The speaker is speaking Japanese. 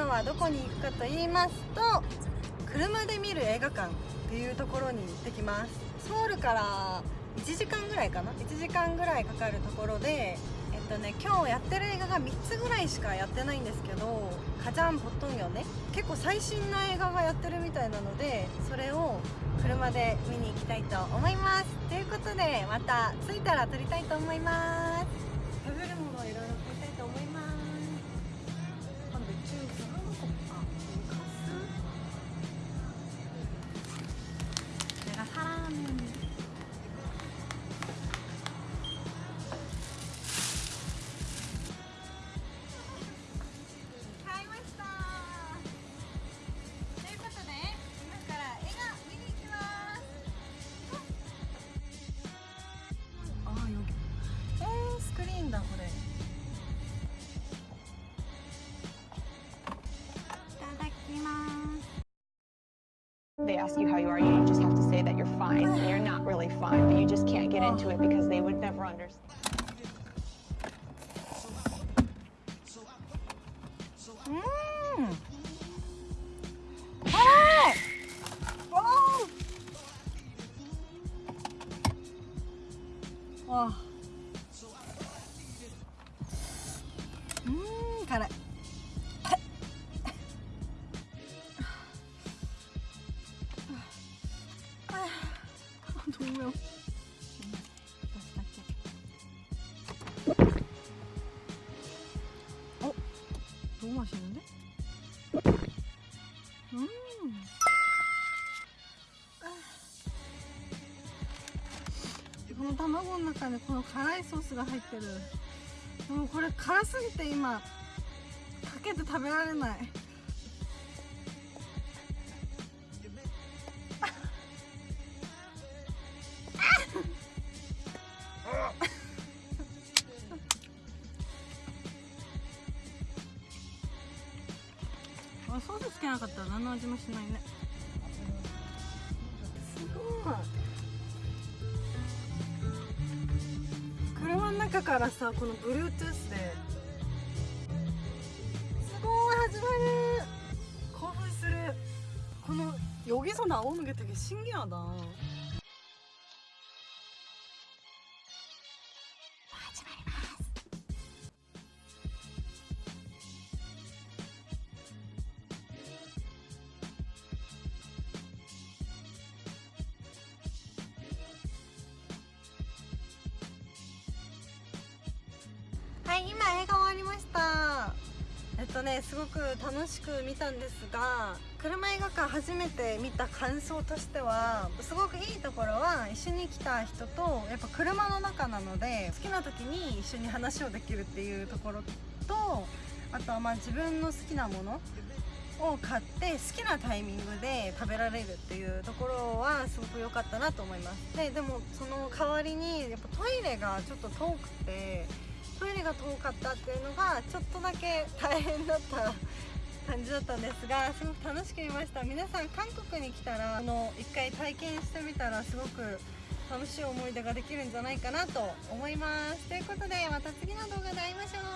今はどこに行くかと言いますと車で見る映画館っていうところに行ってきます。ソウルから1時間ぐらいかな？1時間ぐらいかかるところでえっとね今日やってる映画が3つぐらいしかやってないんですけどカジャン・ポットンヨね。結構最新の映画がやってるみたいなのでそれを車で見に行きたいと思います。ということでまた着いたら撮りたいと思います。食べるものをいろいろ買いたいと思います。あめっちゃサラダ They ask you how you are, you just have to say that you're fine, and you're not really fine, but you just can't get into it because they would never understand. Mmm! Oh! oh. Wow. Mmm, it. どうよ私だけ。おどうマシンでうん。この卵の中にこの辛いソースが入ってる。もうこれ辛すぎて今かけて食べられない。あソースつけなかったら何の味もしないねすごい車の中からさこの Bluetooth ですごい始まる興奮するこの여기서 나오는 게 되게 신기하다「 今映画終わりました」えっとねすごく楽しく見たんですが車映画館初めて見た感想としてはすごくいいところは一緒に来た人とやっぱ車の中なので好きな時に一緒に話をできるっていうところとあとはまあ自分の好きなものを買って好きなタイミングで食べられるっていうところはすごく良かったなと思います。ででもその代わりにやっぱトイレがちょっと遠くてトイレが遠かったっていうのがちょっとだけ大変だった感じだったんですがすごく楽しく見ました。皆さん韓国に来たらあの一回体験してみたらすごく楽しい思い出ができるんじゃないかなと思います。ということでまた次の動画で会いましょう。